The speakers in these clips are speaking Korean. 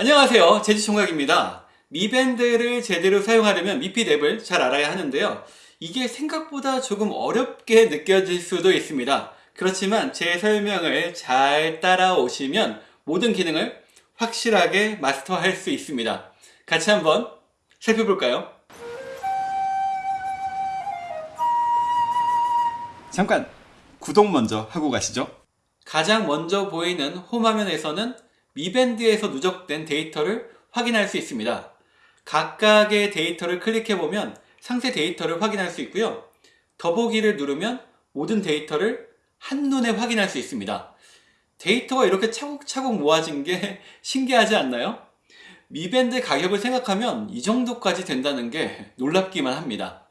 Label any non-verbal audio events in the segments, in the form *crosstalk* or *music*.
안녕하세요. 제주총각입니다. 미밴드를 제대로 사용하려면 미핏 앱을 잘 알아야 하는데요. 이게 생각보다 조금 어렵게 느껴질 수도 있습니다. 그렇지만 제 설명을 잘 따라오시면 모든 기능을 확실하게 마스터할 수 있습니다. 같이 한번 살펴볼까요? 잠깐 구독 먼저 하고 가시죠. 가장 먼저 보이는 홈 화면에서는 미밴드에서 누적된 데이터를 확인할 수 있습니다. 각각의 데이터를 클릭해보면 상세 데이터를 확인할 수 있고요. 더보기를 누르면 모든 데이터를 한눈에 확인할 수 있습니다. 데이터가 이렇게 차곡차곡 모아진 게 *laughs* 신기하지 않나요? 미밴드 가격을 생각하면 이 정도까지 된다는 게 놀랍기만 합니다.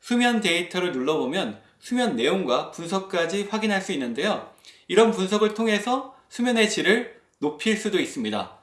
수면 데이터를 눌러보면 수면 내용과 분석까지 확인할 수 있는데요. 이런 분석을 통해서 수면의 질을 높일 수도 있습니다.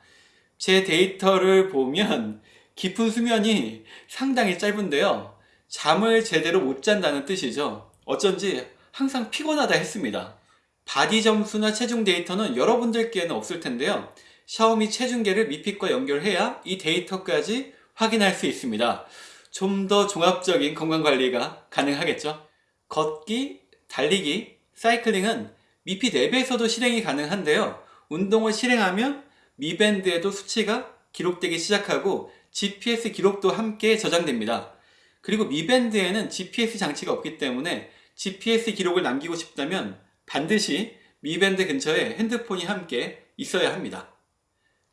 제 데이터를 보면 깊은 수면이 상당히 짧은데요. 잠을 제대로 못 잔다는 뜻이죠. 어쩐지 항상 피곤하다 했습니다. 바디 점수나 체중 데이터는 여러분들께는 없을 텐데요. 샤오미 체중계를 미핏과 연결해야 이 데이터까지 확인할 수 있습니다. 좀 더 종합적인 건강관리가 가능하겠죠. 걷기, 달리기, 사이클링은 미핏 앱에서도 실행이 가능한데요. 운동을 실행하면 미밴드에도 수치가 기록되기 시작하고 GPS 기록도 함께 저장됩니다. 그리고 미밴드에는 GPS 장치가 없기 때문에 GPS 기록을 남기고 싶다면 반드시 미밴드 근처에 핸드폰이 함께 있어야 합니다.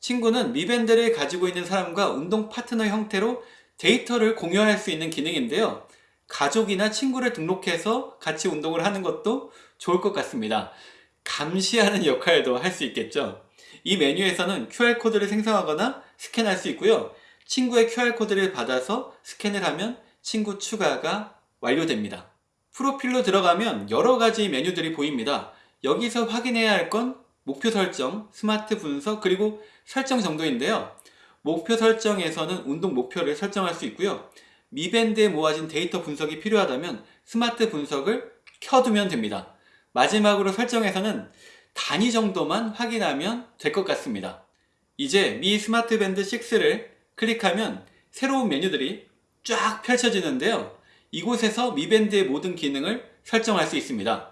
친구는 미밴드를 가지고 있는 사람과 운동 파트너 형태로 데이터를 공유할 수 있는 기능인데요. 가족이나 친구를 등록해서 같이 운동을 하는 것도 좋을 것 같습니다. 감시하는 역할도 할 수 있겠죠. 이 메뉴에서는 QR코드를 생성하거나 스캔할 수 있고요. 친구의 QR코드를 받아서 스캔을 하면 친구 추가가 완료됩니다. 프로필로 들어가면 여러가지 메뉴들이 보입니다. 여기서 확인해야 할 건 목표 설정, 스마트 분석, 그리고 설정 정도인데요. 목표 설정에서는 운동 목표를 설정할 수 있고요. 미밴드에 모아진 데이터 분석이 필요하다면 스마트 분석을 켜두면 됩니다. 마지막으로 설정에서는 단위 정도만 확인하면 될 것 같습니다. 이제 미 스마트밴드 6를 클릭하면 새로운 메뉴들이 쫙 펼쳐지는데요. 이곳에서 미밴드의 모든 기능을 설정할 수 있습니다.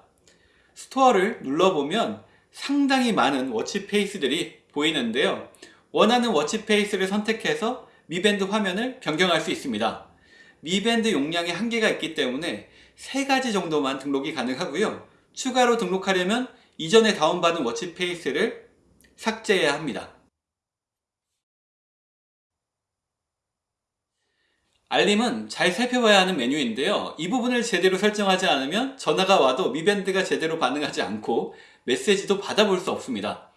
스토어를 눌러보면 상당히 많은 watch face들이 보이는데요. 원하는 watch face를 선택해서 미밴드 화면을 변경할 수 있습니다. 미밴드 용량에 한계가 있기 때문에 세 가지 정도만 등록이 가능하고요. 추가로 등록하려면 이전에 다운받은 watch face를 삭제해야 합니다. 알림은 잘 살펴봐야 하는 메뉴인데요. 이 부분을 제대로 설정하지 않으면 전화가 와도 미밴드가 제대로 반응하지 않고 메시지도 받아볼 수 없습니다.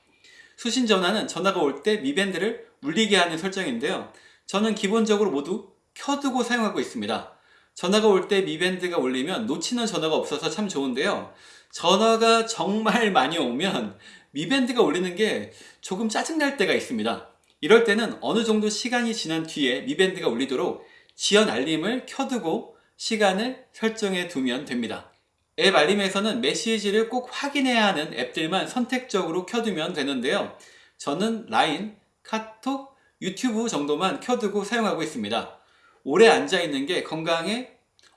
수신 전화는 전화가 올 때 미밴드를 울리게 하는 설정인데요. 저는 기본적으로 모두 켜두고 사용하고 있습니다. 전화가 올 때 미밴드가 울리면 놓치는 전화가 없어서 참 좋은데요. 전화가 정말 많이 오면 미밴드가 울리는 게 조금 짜증날 때가 있습니다. 이럴 때는 어느 정도 시간이 지난 뒤에 미밴드가 울리도록 지연 알림을 켜두고 시간을 설정해 두면 됩니다. 앱 알림에서는 메시지를 꼭 확인해야 하는 앱들만 선택적으로 켜두면 되는데요. 저는 라인, 카톡, 유튜브 정도만 켜두고 사용하고 있습니다. 오래 앉아있는 게 건강에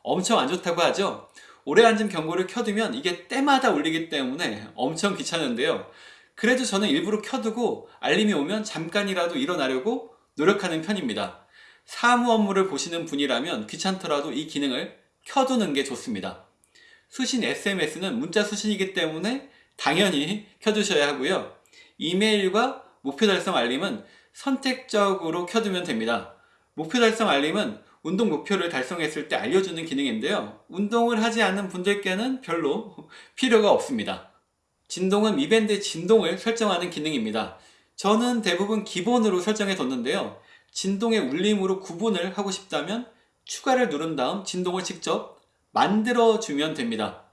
엄청 안 좋다고 하죠. 오래 앉은 경고를 켜두면 이게 때마다 울리기 때문에 엄청 귀찮은데요. 그래도 저는 일부러 켜두고 알림이 오면 잠깐이라도 일어나려고 노력하는 편입니다. 사무 업무를 보시는 분이라면 귀찮더라도 이 기능을 켜두는 게 좋습니다. 수신 SMS는 문자 수신이기 때문에 당연히 켜두셔야 하고요. 이메일과 목표 달성 알림은 선택적으로 켜두면 됩니다. 목표 달성 알림은 운동 목표를 달성했을 때 알려주는 기능인데요. 운동을 하지 않는 분들께는 별로 필요가 없습니다. 진동은 미밴드 진동을 설정하는 기능입니다. 저는 대부분 기본으로 설정해 뒀는데요. 진동의 울림으로 구분을 하고 싶다면 추가를 누른 다음 진동을 직접 만들어 주면 됩니다.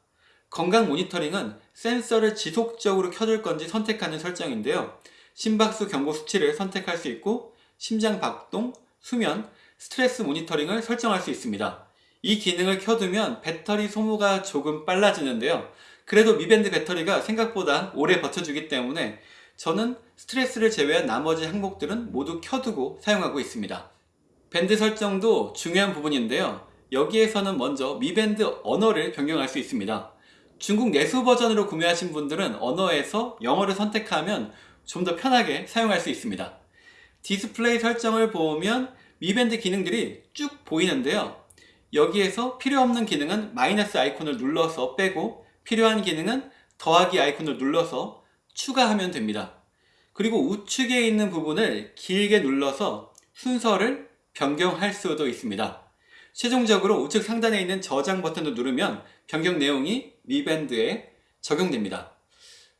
건강 모니터링은 센서를 지속적으로 켜둘 건지 선택하는 설정인데요. 심박수 경고 수치를 선택할 수 있고 심장 박동, 수면, 스트레스 모니터링을 설정할 수 있습니다. 이 기능을 켜두면 배터리 소모가 조금 빨라지는데요. 그래도 미밴드 배터리가 생각보다 오래 버텨주기 때문에 저는 스트레스를 제외한 나머지 항목들은 모두 켜두고 사용하고 있습니다. 밴드 설정도 중요한 부분인데요. 여기에서는 먼저 미 밴드 언어를 변경할 수 있습니다. 중국 내수 버전으로 구매하신 분들은 언어에서 영어를 선택하면 좀 더 편하게 사용할 수 있습니다. 디스플레이 설정을 보면 미밴드 기능들이 쭉 보이는데요. 여기에서 필요 없는 기능은 마이너스 아이콘을 눌러서 빼고 필요한 기능은 더하기 아이콘을 눌러서 추가하면 됩니다. 그리고 우측에 있는 부분을 길게 눌러서 순서를 변경할 수도 있습니다. 최종적으로 우측 상단에 있는 저장 버튼을 누르면 변경 내용이 미밴드에 적용됩니다.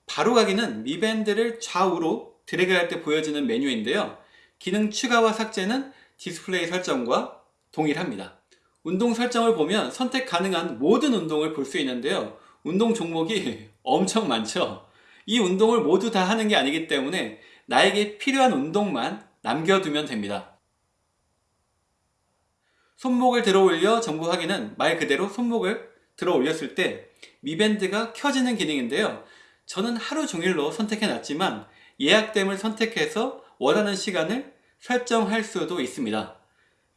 바로 가기는 미밴드를 좌우로 드래그할 때 보여지는 메뉴인데요. 기능 추가와 삭제는 디스플레이 설정과 동일합니다. 운동 설정을 보면 선택 가능한 모든 운동을 볼 수 있는데요. 운동 종목이 *laughs* 엄청 많죠. 이 운동을 모두 다 하는 게 아니기 때문에 나에게 필요한 운동만 남겨두면 됩니다. 손목을 들어 올려 정보 확인은 말 그대로 손목을 들어 올렸을 때 미밴드가 켜지는 기능인데요. 저는 하루 종일로 선택해 놨지만 예약됨을 선택해서 원하는 시간을 설정할 수도 있습니다.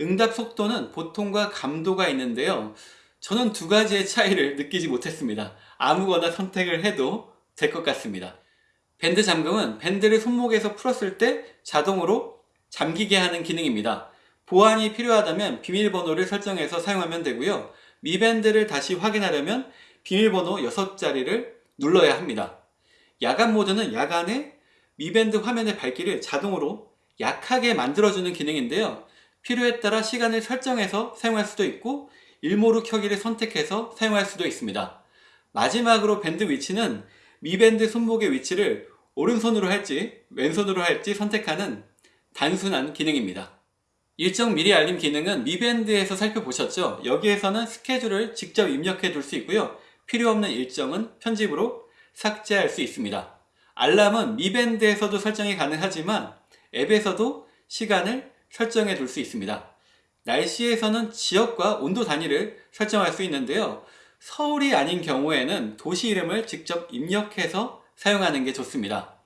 응답 속도는 보통과 감도가 있는데요. 저는 두 가지의 차이를 느끼지 못했습니다. 아무거나 선택을 해도 될 것 같습니다. 밴드 잠금은 밴드를 손목에서 풀었을 때 자동으로 잠기게 하는 기능입니다. 보안이 필요하다면 비밀번호를 설정해서 사용하면 되고요. 미밴드를 다시 확인하려면 비밀번호 6자리를 눌러야 합니다. 야간 모드는 야간에 미밴드 화면의 밝기를 자동으로 약하게 만들어주는 기능인데요. 필요에 따라 시간을 설정해서 사용할 수도 있고 일모루 켜기를 선택해서 사용할 수도 있습니다. 마지막으로 밴드 위치는 미밴드 손목의 위치를 오른손으로 할지 왼손으로 할지 선택하는 단순한 기능입니다. 일정 미리 알림 기능은 미밴드에서 살펴보셨죠? 여기에서는 스케줄을 직접 입력해 둘 수 있고요. 필요 없는 일정은 편집으로 삭제할 수 있습니다. 알람은 미밴드에서도 설정이 가능하지만 앱에서도 시간을 설정해 둘 수 있습니다. 날씨에서는 지역과 온도 단위를 설정할 수 있는데요. 서울이 아닌 경우에는 도시 이름을 직접 입력해서 사용하는 게 좋습니다.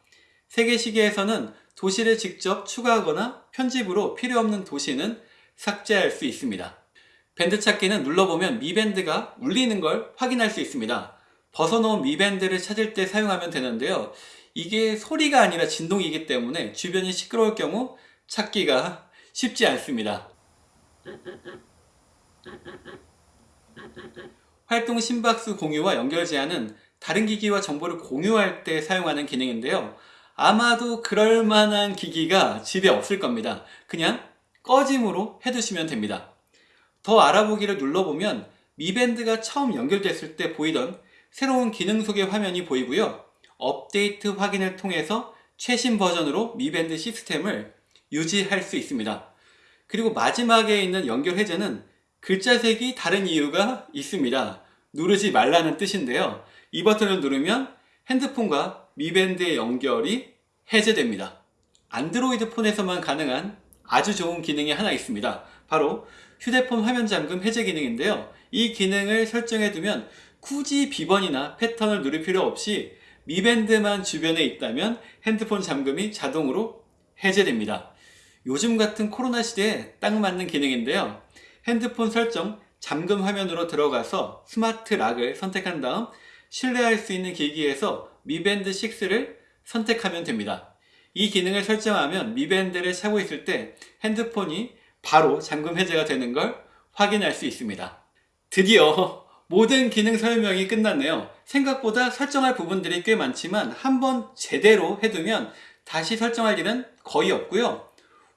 세계시계에서는 도시를 직접 추가하거나 편집으로 필요 없는 도시는 삭제할 수 있습니다. 밴드 찾기는 눌러보면 미밴드가 울리는 걸 확인할 수 있습니다. 벗어놓은 미밴드를 찾을 때 사용하면 되는데요. 이게 소리가 아니라 진동이기 때문에 주변이 시끄러울 경우 찾기가 쉽지 않습니다. 활동 심박수 공유와 연결 제한은 다른 기기와 정보를 공유할 때 사용하는 기능인데요. 아마도 그럴 만한 기기가 집에 없을 겁니다. 그냥 꺼짐으로 해두시면 됩니다. 더 알아보기를 눌러보면 미밴드가 처음 연결됐을 때 보이던 새로운 기능 소개 화면이 보이고요. 업데이트 확인을 통해서 최신 버전으로 미밴드 시스템을 유지할 수 있습니다. 그리고 마지막에 있는 연결 해제는 글자색이 다른 이유가 있습니다. 누르지 말라는 뜻인데요. 이 버튼을 누르면 핸드폰과 미밴드의 연결이 해제됩니다. 안드로이드 폰에서만 가능한 아주 좋은 기능이 하나 있습니다. 바로 휴대폰 화면 잠금 해제 기능인데요. 이 기능을 설정해 두면 굳이 비번이나 패턴을 누를 필요 없이 미밴드만 주변에 있다면 핸드폰 잠금이 자동으로 해제됩니다. 요즘 같은 코로나 시대에 딱 맞는 기능인데요. 핸드폰 설정 잠금 화면으로 들어가서 Smart Lock을 선택한 다음 신뢰할 수 있는 기기에서 미밴드 6를 선택하면 됩니다. 이 기능을 설정하면 미밴드를 차고 있을 때 핸드폰이 바로 잠금 해제가 되는 걸 확인할 수 있습니다. 드디어 모든 기능 설명이 끝났네요. 생각보다 설정할 부분들이 꽤 많지만 한번 제대로 해두면 다시 설정할 일은 거의 없고요.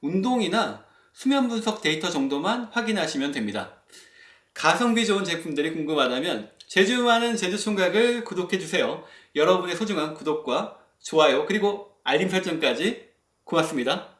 운동이나 수면 분석 데이터 정도만 확인하시면 됩니다. 가성비 좋은 제품들이 궁금하다면 제주 많은 제주 총각을 구독해주세요. 여러분의 소중한 구독과 좋아요 그리고 알림 설정까지 고맙습니다.